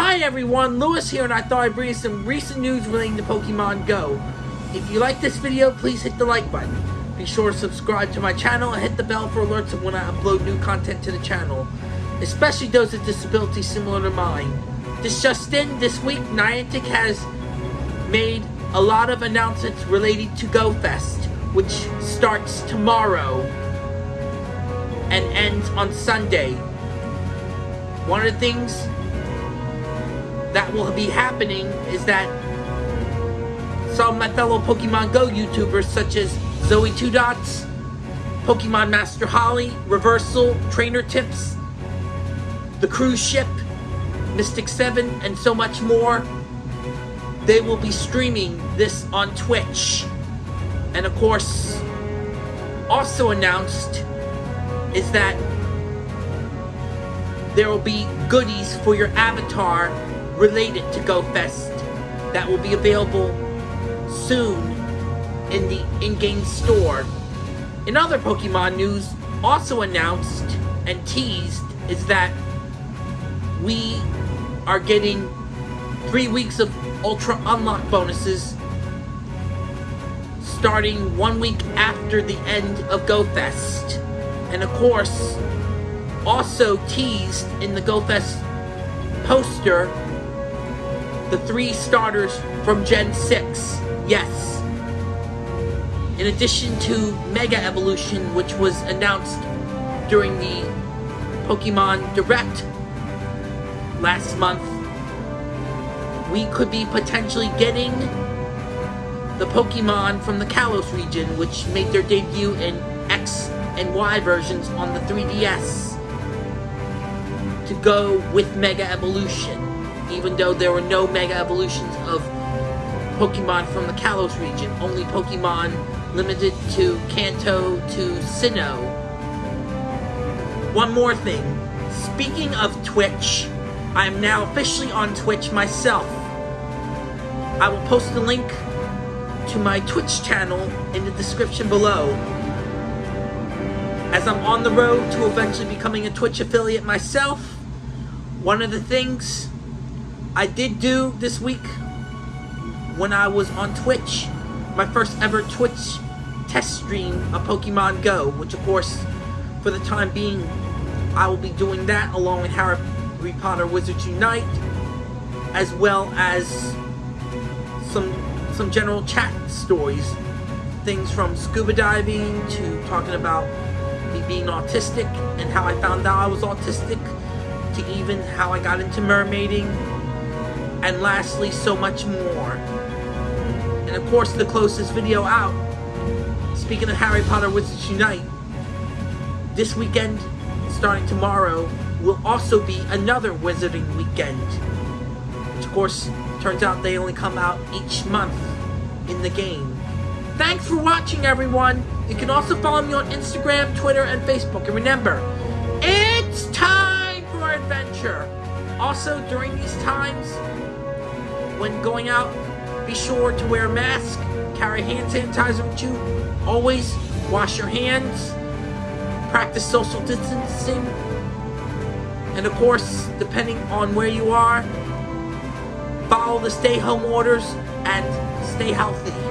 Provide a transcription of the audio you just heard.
Hi everyone, Lewis here and I thought I'd bring you some recent news relating to Pokemon Go. If you like this video, please hit the like button. Be sure to subscribe to my channel and hit the bell for alerts of when I upload new content to the channel, especially those with disabilities similar to mine. This just in, this week Niantic has made a lot of announcements related to GoFest, which starts tomorrow and ends on Sunday. One of the things that will be happening is that some of my fellow Pokemon Go YouTubers such as Zoe Two Dots, Pokemon Master Holly, Reversal, Trainer Tips, The Cruise Ship, Mystic 7, and so much more, they will be streaming this on Twitch. And of course, also announced is that there will be goodies for your avatar related to GoFest that will be available soon in the in-game store. In other Pokemon news, also announced and teased is that we are getting three weeks of Ultra Unlock bonuses starting one week after the end of GoFest. And of course, also teased in the GoFest poster the three starters from Gen 6. Yes. In addition to Mega Evolution, which was announced during the Pokemon Direct last month, we could be potentially getting the Pokemon from the Kalos region, which made their debut in X and Y versions on the 3DS to go with Mega Evolution, even though there were no Mega Evolutions of Pokemon from the Kalos region, only Pokemon limited to Kanto to Sinnoh. One more thing. Speaking of Twitch, I am now officially on Twitch myself. I will post a link to my Twitch channel in the description below. As I'm on the road to eventually becoming a Twitch affiliate myself, one of the things I did do this week when I was on Twitch, my first ever Twitch test stream of Pokemon Go, which of course, for the time being, I will be doing that along with Harry Potter Wizards Unite, as well as some some general chat stories, things from scuba diving to talking about me being autistic and how I found out I was autistic, to even how I got into mermaiding, and lastly, so much more. And of course, the closest video out, speaking of Harry Potter Wizards Unite, this weekend, starting tomorrow, will also be another Wizarding Weekend. Which of course, turns out they only come out each month in the game. Thanks for watching, everyone! You can also follow me on Instagram, Twitter, and Facebook. And remember, it's time for adventure! Also, during these times, when going out, be sure to wear a mask, carry hand sanitizer with you, always wash your hands, practice social distancing, and of course, depending on where you are, follow the stay home orders and stay healthy.